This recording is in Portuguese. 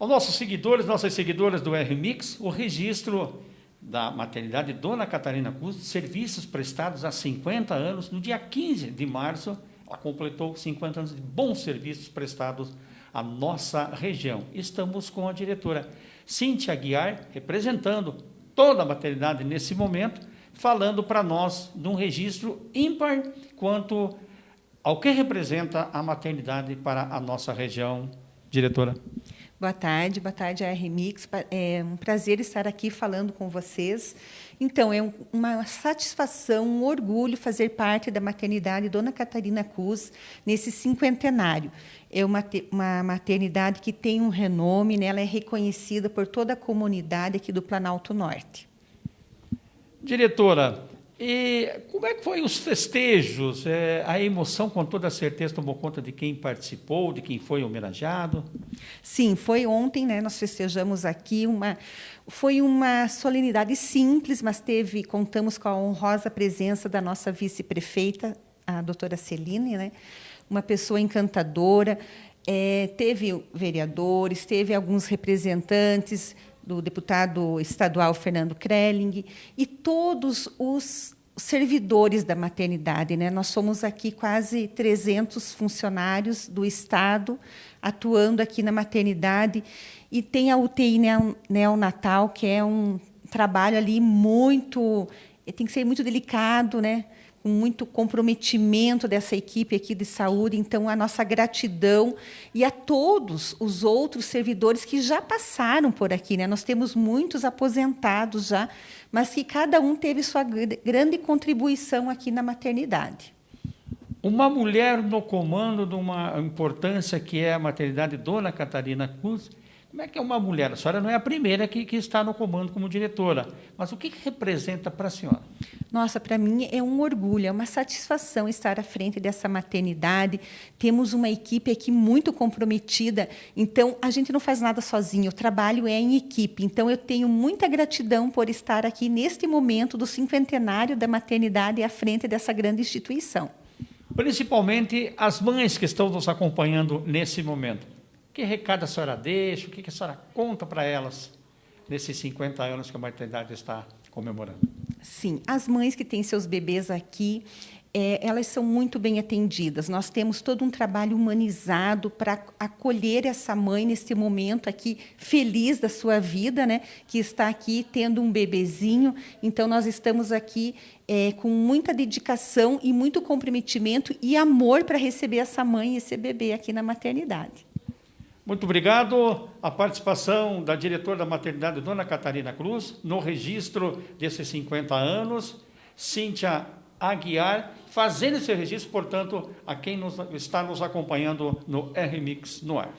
Aos nossos seguidores, nossas seguidoras do RMix, o registro da maternidade Dona Catarina Cruz, serviços prestados há 50 anos, no dia 15 de março, ela completou 50 anos de bons serviços prestados à nossa região. Estamos com a diretora Cíntia Guiar, representando toda a maternidade nesse momento, falando para nós de um registro ímpar quanto ao que representa a maternidade para a nossa região. Diretora. Boa tarde, boa tarde, a RMix. É um prazer estar aqui falando com vocês. Então, é uma satisfação, um orgulho fazer parte da maternidade Dona Catarina Cruz nesse cinquentenário. É uma, uma maternidade que tem um renome, né? ela é reconhecida por toda a comunidade aqui do Planalto Norte. Diretora, e como é que foi os festejos? É, a emoção, com toda certeza, tomou conta de quem participou, de quem foi homenageado? Sim, foi ontem, né? Nós festejamos aqui uma. Foi uma solenidade simples, mas teve, contamos com a honrosa presença da nossa vice-prefeita, a doutora Celine, né? Uma pessoa encantadora. É, teve vereadores, teve alguns representantes, do deputado estadual Fernando Krelling e todos os servidores da maternidade. Né? Nós somos aqui quase 300 funcionários do Estado atuando aqui na maternidade e tem a UTI neonatal, que é um trabalho ali muito... tem que ser muito delicado, né? Com muito comprometimento dessa equipe aqui de saúde. Então, a nossa gratidão e a todos os outros servidores que já passaram por aqui. Né? Nós temos muitos aposentados já, mas que cada um teve sua grande contribuição aqui na maternidade. Uma mulher no comando de uma importância que é a maternidade Dona Catarina Cruz, como é que é uma mulher? A senhora não é a primeira que, que está no comando como diretora, mas o que, que representa para a senhora? Nossa, para mim é um orgulho, é uma satisfação estar à frente dessa maternidade. Temos uma equipe aqui muito comprometida, então a gente não faz nada sozinho, o trabalho é em equipe. Então eu tenho muita gratidão por estar aqui neste momento do cinquentenário da maternidade à frente dessa grande instituição. Principalmente as mães que estão nos acompanhando nesse momento. Que recado a senhora deixa, o que a senhora conta para elas nesses 50 anos que a maternidade está comemorando? Sim, as mães que têm seus bebês aqui, é, elas são muito bem atendidas. Nós temos todo um trabalho humanizado para acolher essa mãe nesse momento aqui feliz da sua vida, né? Que está aqui tendo um bebezinho. Então nós estamos aqui é, com muita dedicação e muito comprometimento e amor para receber essa mãe e esse bebê aqui na maternidade. Muito obrigado. A participação da diretora da maternidade, Dona Catarina Cruz, no registro desses 50 anos. Cíntia Aguiar, fazendo esse registro, portanto, a quem nos, está nos acompanhando no RMix no ar.